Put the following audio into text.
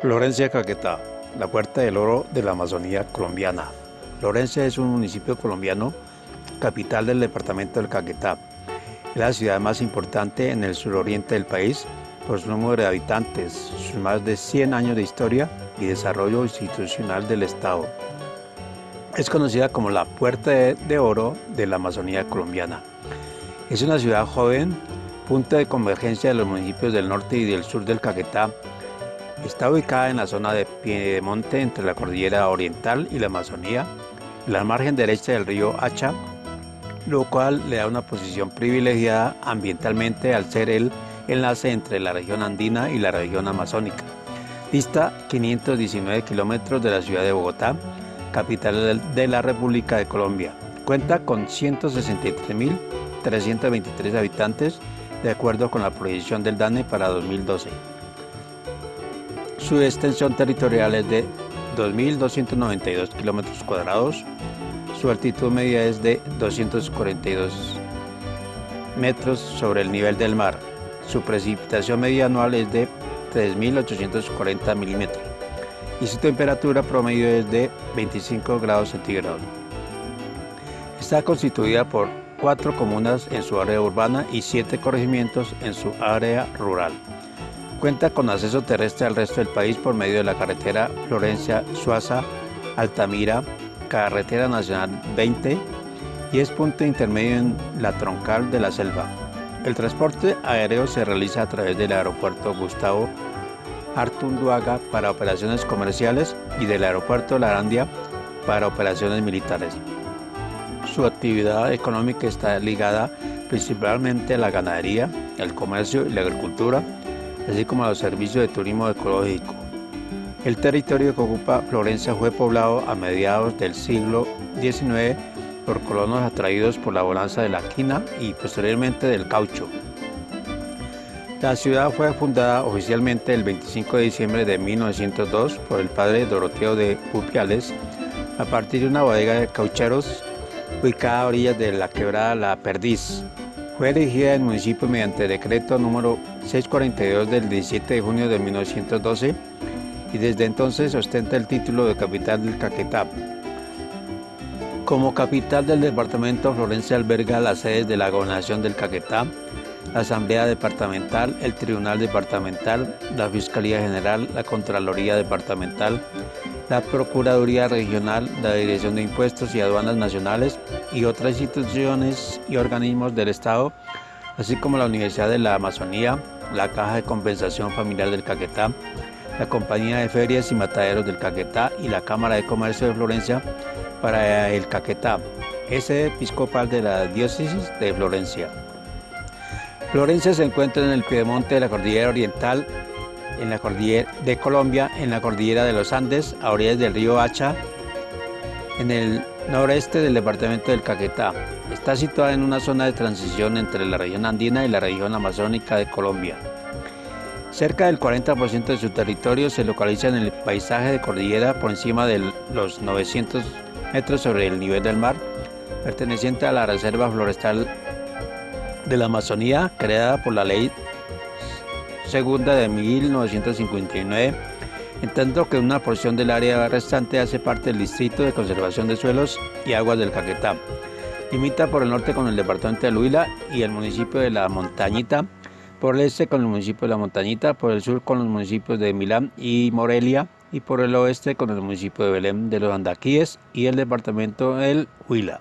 Florencia Caquetá, la puerta del oro de la Amazonía colombiana. Florencia es un municipio colombiano, capital del departamento del Caquetá. Es la ciudad más importante en el suroriente del país por su número de habitantes, sus más de 100 años de historia y desarrollo institucional del Estado. Es conocida como la Puerta de Oro de la Amazonía colombiana. Es una ciudad joven, punto de convergencia de los municipios del norte y del sur del Caquetá, Está ubicada en la zona de Piedemonte entre la cordillera oriental y la Amazonía, en la margen derecha del río Hacha, lo cual le da una posición privilegiada ambientalmente al ser el enlace entre la región andina y la región amazónica. Dista 519 kilómetros de la ciudad de Bogotá, capital de la República de Colombia. Cuenta con 163.323 habitantes, de acuerdo con la proyección del DANE para 2012. Su extensión territorial es de 2.292 kilómetros cuadrados. Su altitud media es de 242 metros sobre el nivel del mar. Su precipitación media anual es de 3.840 milímetros y su temperatura promedio es de 25 grados centígrados. Está constituida por cuatro comunas en su área urbana y siete corregimientos en su área rural. Cuenta con acceso terrestre al resto del país por medio de la carretera Florencia-Suaza-Altamira, carretera nacional 20 y es punto intermedio en la troncal de la selva. El transporte aéreo se realiza a través del aeropuerto Gustavo Artunduaga para operaciones comerciales y del aeropuerto Larandia para operaciones militares. Su actividad económica está ligada principalmente a la ganadería, el comercio y la agricultura, así como a los servicios de turismo ecológico. El territorio que ocupa Florencia fue poblado a mediados del siglo XIX por colonos atraídos por la bonanza de la quina y posteriormente del caucho. La ciudad fue fundada oficialmente el 25 de diciembre de 1902 por el padre Doroteo de Pupiales a partir de una bodega de caucheros ubicada a orillas de la quebrada La Perdiz, fue elegida el municipio mediante decreto número 642 del 17 de junio de 1912 y desde entonces ostenta el título de capital del Caquetá. Como capital del departamento, Florencia alberga las sedes de la Gobernación del Caquetá, la Asamblea Departamental, el Tribunal Departamental, la Fiscalía General, la Contraloría Departamental, la Procuraduría Regional, la Dirección de Impuestos y Aduanas Nacionales y otras instituciones y organismos del Estado, así como la Universidad de la Amazonía, la Caja de Compensación Familiar del Caquetá, la Compañía de Ferias y Mataderos del Caquetá y la Cámara de Comercio de Florencia para el Caquetá, sede episcopal de la Diócesis de Florencia. Florencia se encuentra en el piedemonte de la Cordillera Oriental en la cordillera de Colombia, en la cordillera de los Andes, a orillas del río Hacha, en el noreste del departamento del Caquetá. Está situada en una zona de transición entre la región andina y la región amazónica de Colombia. Cerca del 40% de su territorio se localiza en el paisaje de cordillera por encima de los 900 metros sobre el nivel del mar, perteneciente a la Reserva Florestal de la Amazonía, creada por la Ley segunda de 1959, en tanto que una porción del área restante hace parte del Distrito de Conservación de Suelos y Aguas del Caquetá. Limita por el norte con el departamento de Huila y el municipio de La Montañita, por el este con el municipio de La Montañita, por el sur con los municipios de Milán y Morelia y por el oeste con el municipio de Belén de los Andaquíes y el departamento del Huila.